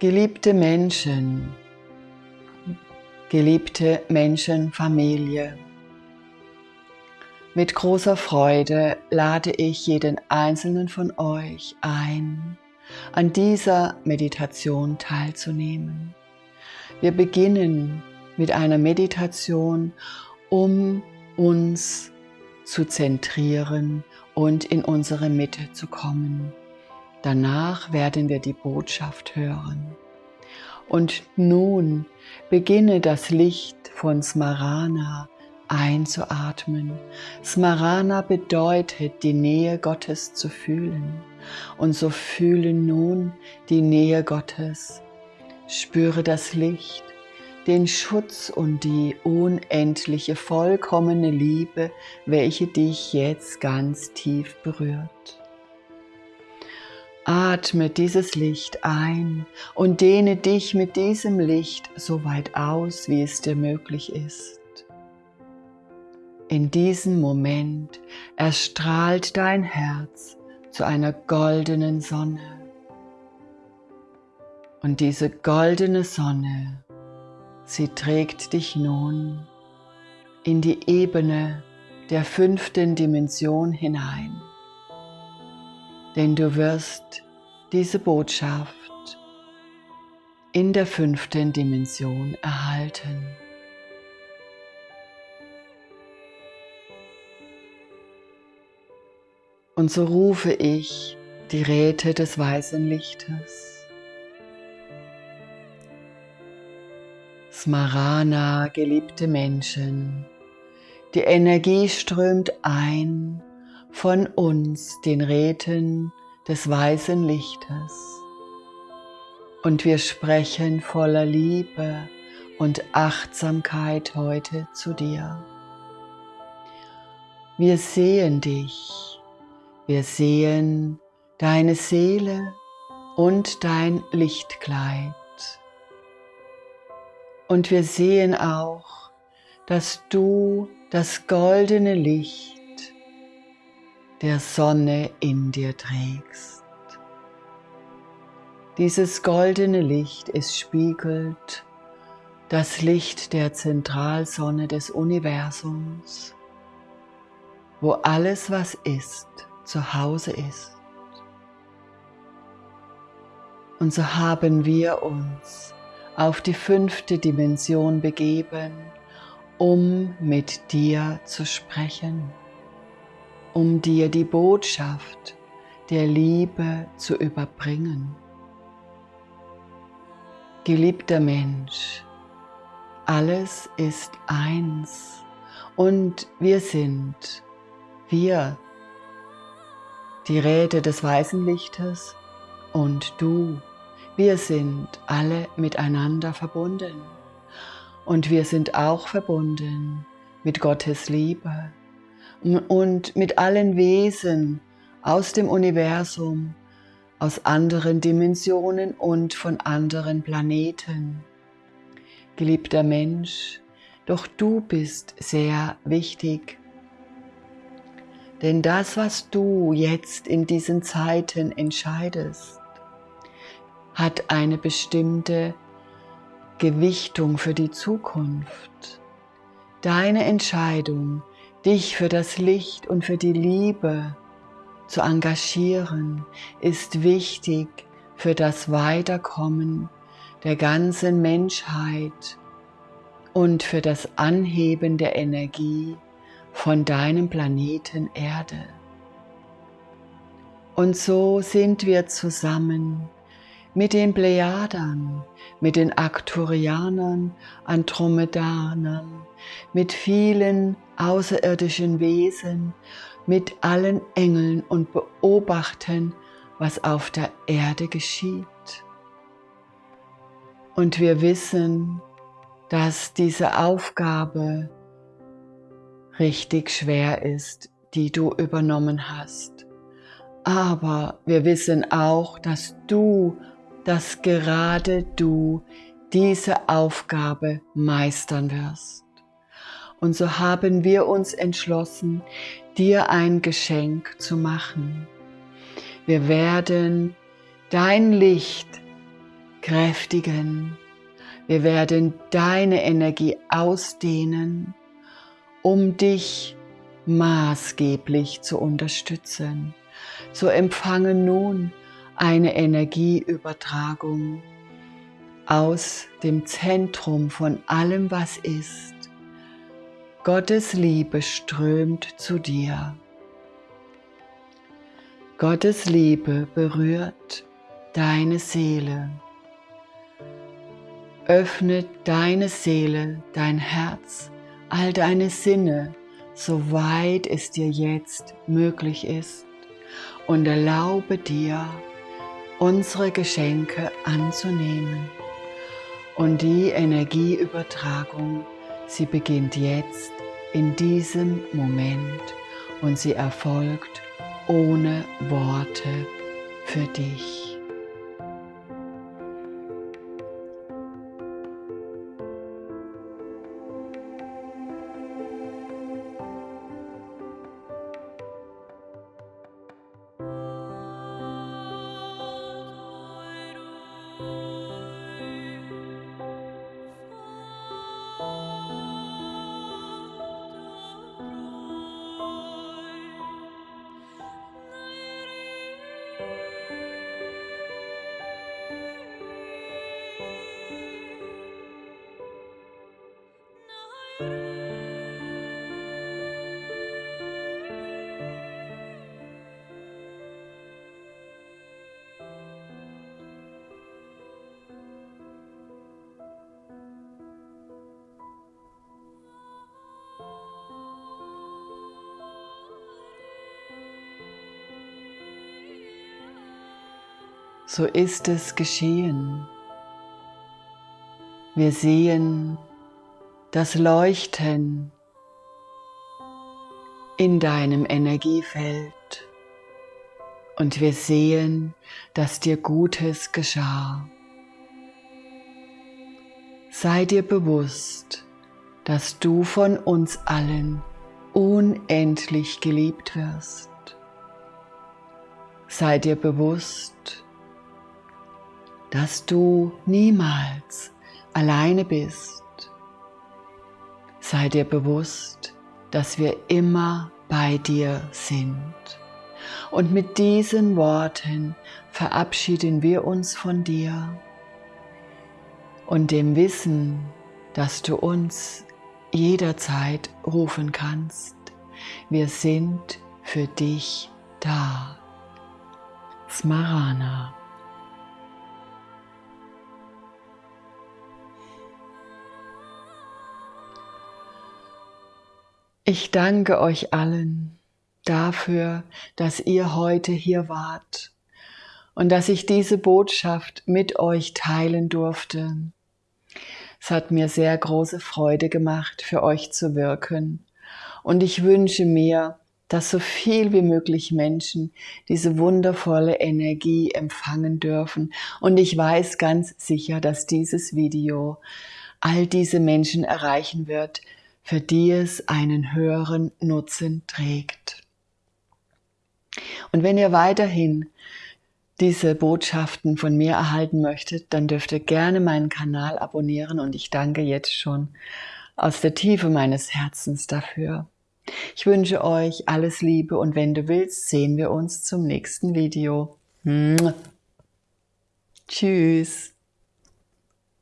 Geliebte Menschen, geliebte Menschenfamilie, mit großer Freude lade ich jeden einzelnen von euch ein, an dieser Meditation teilzunehmen. Wir beginnen mit einer Meditation, um uns zu zentrieren und in unsere Mitte zu kommen. Danach werden wir die Botschaft hören. Und nun beginne das Licht von Smarana einzuatmen. Smarana bedeutet, die Nähe Gottes zu fühlen. Und so fühle nun die Nähe Gottes. Spüre das Licht, den Schutz und die unendliche, vollkommene Liebe, welche dich jetzt ganz tief berührt. Atme dieses Licht ein und dehne dich mit diesem Licht so weit aus, wie es dir möglich ist. In diesem Moment erstrahlt dein Herz zu einer goldenen Sonne. Und diese goldene Sonne, sie trägt dich nun in die Ebene der fünften Dimension hinein denn du wirst diese Botschaft in der fünften Dimension erhalten. Und so rufe ich die Räte des weißen Lichtes. Smarana, geliebte Menschen, die Energie strömt ein von uns, den Räten des weißen Lichtes. Und wir sprechen voller Liebe und Achtsamkeit heute zu dir. Wir sehen dich, wir sehen deine Seele und dein Lichtkleid. Und wir sehen auch, dass du das goldene Licht der Sonne in dir trägst. Dieses goldene Licht, es spiegelt das Licht der Zentralsonne des Universums, wo alles, was ist, zu Hause ist. Und so haben wir uns auf die fünfte Dimension begeben, um mit dir zu sprechen um dir die Botschaft der Liebe zu überbringen. Geliebter Mensch, alles ist eins und wir sind, wir, die Räte des weißen Lichtes und du, wir sind alle miteinander verbunden. Und wir sind auch verbunden mit Gottes Liebe und mit allen Wesen aus dem Universum, aus anderen Dimensionen und von anderen Planeten. Geliebter Mensch, doch du bist sehr wichtig. Denn das, was du jetzt in diesen Zeiten entscheidest, hat eine bestimmte Gewichtung für die Zukunft. Deine Entscheidung dich für das Licht und für die Liebe zu engagieren, ist wichtig für das Weiterkommen der ganzen Menschheit und für das Anheben der Energie von deinem Planeten Erde. Und so sind wir zusammen mit den Plejadern, mit den Arcturianern, Andromedanern, mit vielen außerirdischen Wesen, mit allen Engeln und beobachten, was auf der Erde geschieht. Und wir wissen, dass diese Aufgabe richtig schwer ist, die du übernommen hast. Aber wir wissen auch, dass du dass gerade du diese Aufgabe meistern wirst. Und so haben wir uns entschlossen, dir ein Geschenk zu machen. Wir werden dein Licht kräftigen. Wir werden deine Energie ausdehnen, um dich maßgeblich zu unterstützen. So empfange nun eine Energieübertragung aus dem Zentrum von allem, was ist. Gottes Liebe strömt zu dir. Gottes Liebe berührt deine Seele. Öffne deine Seele, dein Herz, all deine Sinne, soweit es dir jetzt möglich ist und erlaube dir, unsere Geschenke anzunehmen. Und die Energieübertragung, sie beginnt jetzt in diesem Moment und sie erfolgt ohne Worte für dich. So ist es geschehen. Wir sehen das Leuchten in deinem Energiefeld und wir sehen, dass dir Gutes geschah. Sei dir bewusst, dass du von uns allen unendlich geliebt wirst. Sei dir bewusst, dass du niemals alleine bist. Sei dir bewusst, dass wir immer bei dir sind. Und mit diesen Worten verabschieden wir uns von dir und dem Wissen, dass du uns jederzeit rufen kannst. Wir sind für dich da. Smarana. Ich danke euch allen dafür, dass ihr heute hier wart und dass ich diese Botschaft mit euch teilen durfte. Es hat mir sehr große Freude gemacht, für euch zu wirken. Und ich wünsche mir, dass so viel wie möglich Menschen diese wundervolle Energie empfangen dürfen. Und ich weiß ganz sicher, dass dieses Video all diese Menschen erreichen wird, für die es einen höheren Nutzen trägt. Und wenn ihr weiterhin diese Botschaften von mir erhalten möchtet, dann dürft ihr gerne meinen Kanal abonnieren und ich danke jetzt schon aus der Tiefe meines Herzens dafür. Ich wünsche euch alles Liebe und wenn du willst, sehen wir uns zum nächsten Video. Tschüss.